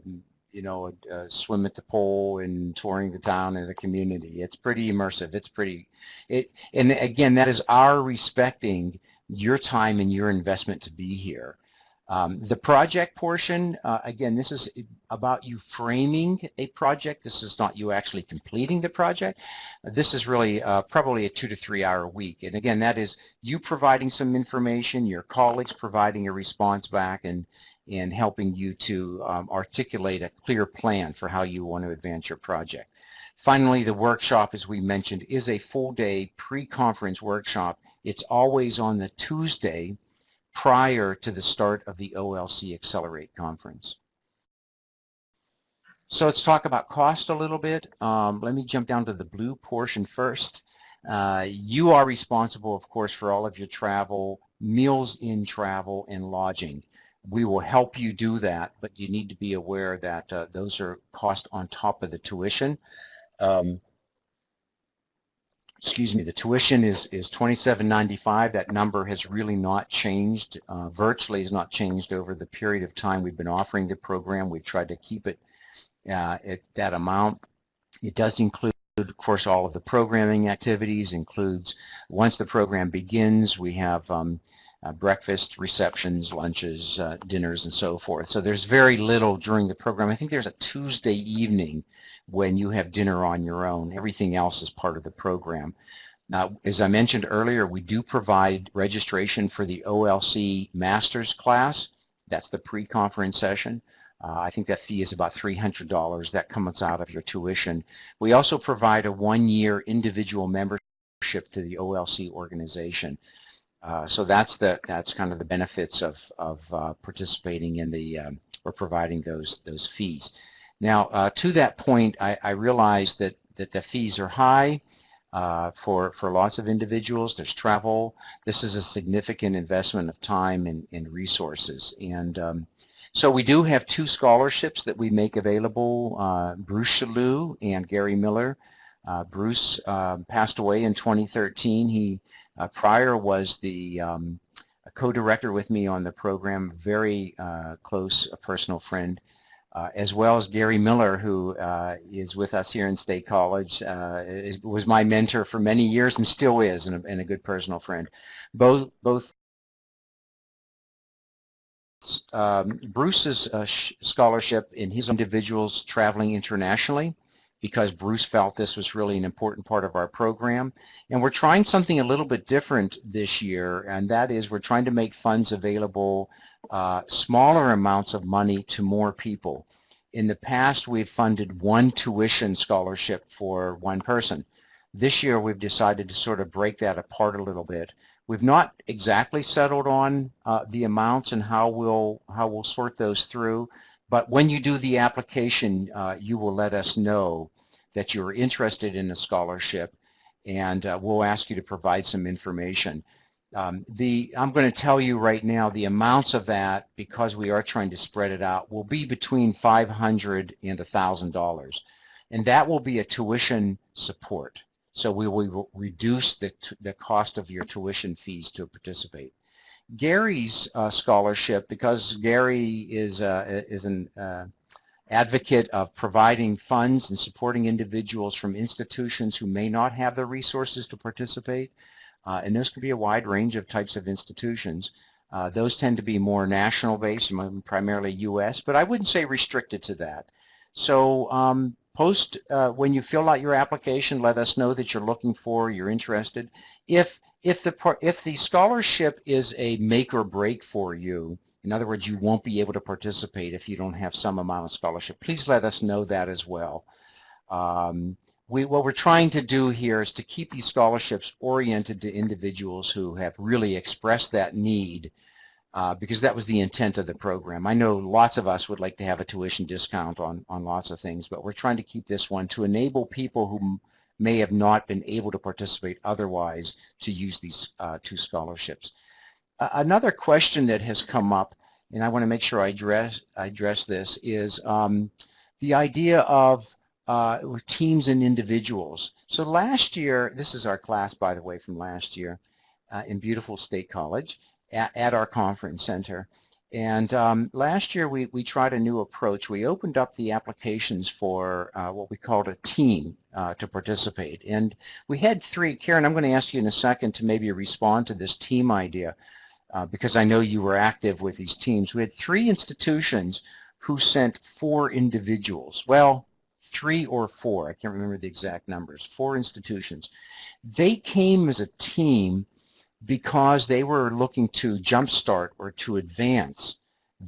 you know, a, a swim at the pool and touring the town and the community. It's pretty immersive. It's pretty, it, and again, that is our respecting your time and your investment to be here. Um, the project portion, uh, again, this is about you framing a project. This is not you actually completing the project. This is really uh, probably a two to three hour week. And again, that is you providing some information, your colleagues providing a response back, and, and helping you to um, articulate a clear plan for how you want to advance your project. Finally, the workshop, as we mentioned, is a full day pre-conference workshop. It's always on the Tuesday prior to the start of the OLC Accelerate conference. So let's talk about cost a little bit. Um, let me jump down to the blue portion first. Uh, you are responsible, of course, for all of your travel, meals in travel, and lodging. We will help you do that, but you need to be aware that uh, those are cost on top of the tuition. Um, excuse me, the tuition is, is $27.95. That number has really not changed, uh, virtually has not changed over the period of time we've been offering the program. We've tried to keep it uh, at that amount. It does include, of course, all of the programming activities, includes once the program begins, we have um, uh, breakfast, receptions, lunches, uh, dinners, and so forth. So there's very little during the program. I think there's a Tuesday evening when you have dinner on your own. Everything else is part of the program. Now, as I mentioned earlier, we do provide registration for the OLC Masters class. That's the pre-conference session. Uh, I think that fee is about $300. That comes out of your tuition. We also provide a one-year individual membership to the OLC organization. Uh, so that's the that's kind of the benefits of of uh, participating in the um, or providing those those fees. Now uh, to that point, I, I realize that that the fees are high uh, for for lots of individuals. There's travel. This is a significant investment of time and, and resources. And um, so we do have two scholarships that we make available. Uh, Bruce Chaloux and Gary Miller. Bruce um, passed away in 2013. He uh, prior was the um, co-director with me on the program, very uh, close personal friend, uh, as well as Gary Miller, who uh, is with us here in State College, uh, is, was my mentor for many years and still is, and a, and a good personal friend. Both, both um, Bruce's uh, scholarship in his individuals traveling internationally because Bruce felt this was really an important part of our program. And we're trying something a little bit different this year, and that is we're trying to make funds available, uh, smaller amounts of money to more people. In the past, we've funded one tuition scholarship for one person. This year, we've decided to sort of break that apart a little bit. We've not exactly settled on uh, the amounts and how we'll, how we'll sort those through, but when you do the application, uh, you will let us know that you're interested in a scholarship and uh, we'll ask you to provide some information. Um, the, I'm going to tell you right now the amounts of that, because we are trying to spread it out, will be between 500 and $1,000. And that will be a tuition support. So we will reduce the, the cost of your tuition fees to participate. Gary's uh, scholarship, because Gary is, uh, is an uh, advocate of providing funds and supporting individuals from institutions who may not have the resources to participate. Uh, and those could be a wide range of types of institutions. Uh, those tend to be more national based, primarily U.S., but I wouldn't say restricted to that. So um, post, uh, when you fill out your application, let us know that you're looking for, you're interested. If, if, the, if the scholarship is a make or break for you, in other words, you won't be able to participate if you don't have some amount of scholarship. Please let us know that as well. Um, we, what we're trying to do here is to keep these scholarships oriented to individuals who have really expressed that need uh, because that was the intent of the program. I know lots of us would like to have a tuition discount on, on lots of things, but we're trying to keep this one to enable people who may have not been able to participate otherwise to use these uh, two scholarships another question that has come up, and I want to make sure I address, I address this, is um, the idea of uh, teams and individuals. So last year, this is our class, by the way, from last year uh, in beautiful State College at, at our conference center. And um, last year we, we tried a new approach. We opened up the applications for uh, what we called a team uh, to participate. And we had three. Karen, I'm going to ask you in a second to maybe respond to this team idea uh, because I know you were active with these teams. We had three institutions who sent four individuals. Well, three or four, I can't remember the exact numbers, four institutions. They came as a team because they were looking to jumpstart or to advance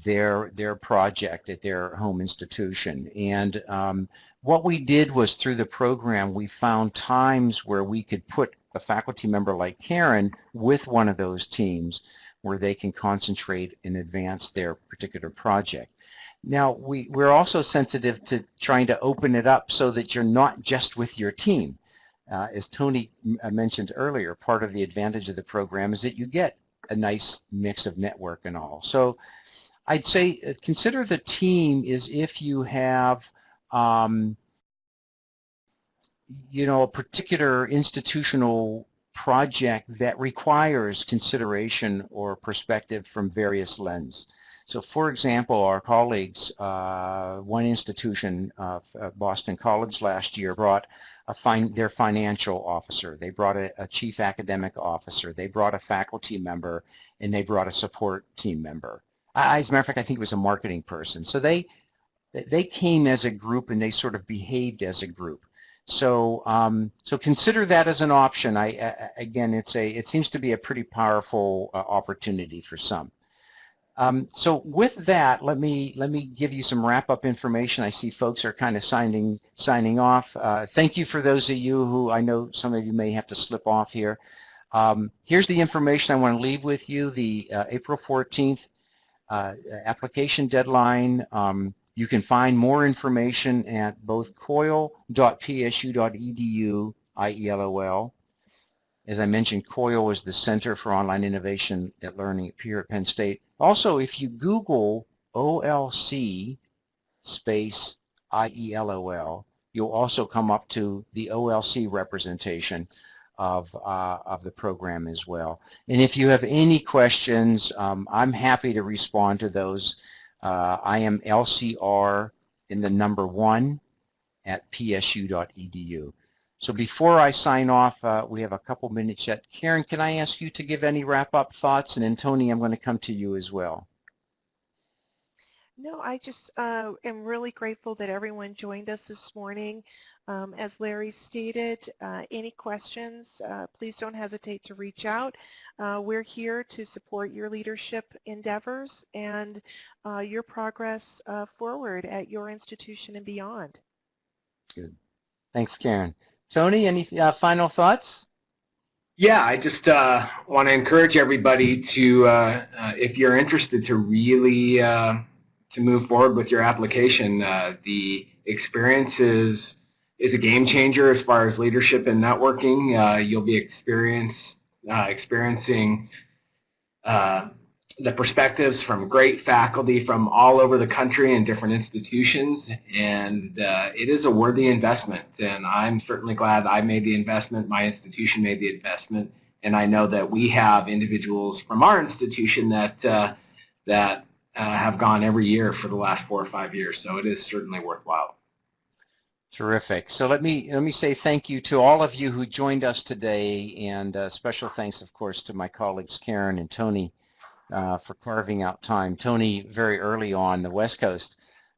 their their project at their home institution. And um, what we did was through the program, we found times where we could put a faculty member like Karen with one of those teams where they can concentrate and advance their particular project. Now, we, we're also sensitive to trying to open it up so that you're not just with your team. Uh, as Tony uh, mentioned earlier, part of the advantage of the program is that you get a nice mix of network and all. So I'd say uh, consider the team is if you have um, you know, a particular institutional project that requires consideration or perspective from various lens. So for example, our colleagues, uh, one institution, uh, Boston College last year brought fin their financial officer, they brought a, a, chief academic officer, they brought a faculty member, and they brought a support team member. I, as a matter of fact, I think it was a marketing person. So they, they came as a group and they sort of behaved as a group. So, um, so consider that as an option. I, again, it's a, it seems to be a pretty powerful uh, opportunity for some. Um, so with that, let me let me give you some wrap-up information. I see folks are kind of signing signing off. Uh, thank you for those of you who I know some of you may have to slip off here. Um, here's the information I want to leave with you. The uh, April 14th uh, application deadline. Um, you can find more information at both coil.psu.edu, IELOL. As I mentioned, COIL is the Center for Online Innovation at Learning here at Penn State. Also, if you Google OLC space IELOL, you'll also come up to the OLC representation of, uh, of the program as well. And if you have any questions, um, I'm happy to respond to those. Uh, I am LCR in the number one at psu.edu. So before I sign off, uh, we have a couple minutes yet. Karen, can I ask you to give any wrap-up thoughts? And then Tony, I'm going to come to you as well. No, I just uh, am really grateful that everyone joined us this morning. Um, as Larry stated, uh, any questions, uh, please don't hesitate to reach out. Uh, we're here to support your leadership endeavors and uh, your progress uh, forward at your institution and beyond. Good. Thanks, Karen. Tony, any uh, final thoughts? Yeah, I just uh, want to encourage everybody to, uh, uh, if you're interested to really uh, to move forward with your application, uh, the experience is, is a game changer as far as leadership and networking. you'll be experience, experiencing the perspectives from great faculty from all over the country and different institutions and uh, it is a worthy investment and I'm certainly glad I made the investment, my institution made the investment and I know that we have individuals from our institution that uh, that uh, have gone every year for the last four or five years so it is certainly worthwhile. Terrific. So let me let me say thank you to all of you who joined us today and uh, special thanks of course to my colleagues Karen and Tony uh, for carving out time. Tony, very early on the West Coast,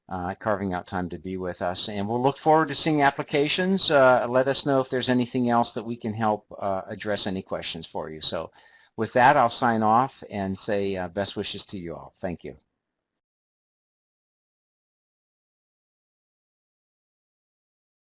uh, carving out time to be with us. And we'll look forward to seeing applications. Uh, let us know if there's anything else that we can help uh, address any questions for you. So with that, I'll sign off and say uh, best wishes to you all. Thank you.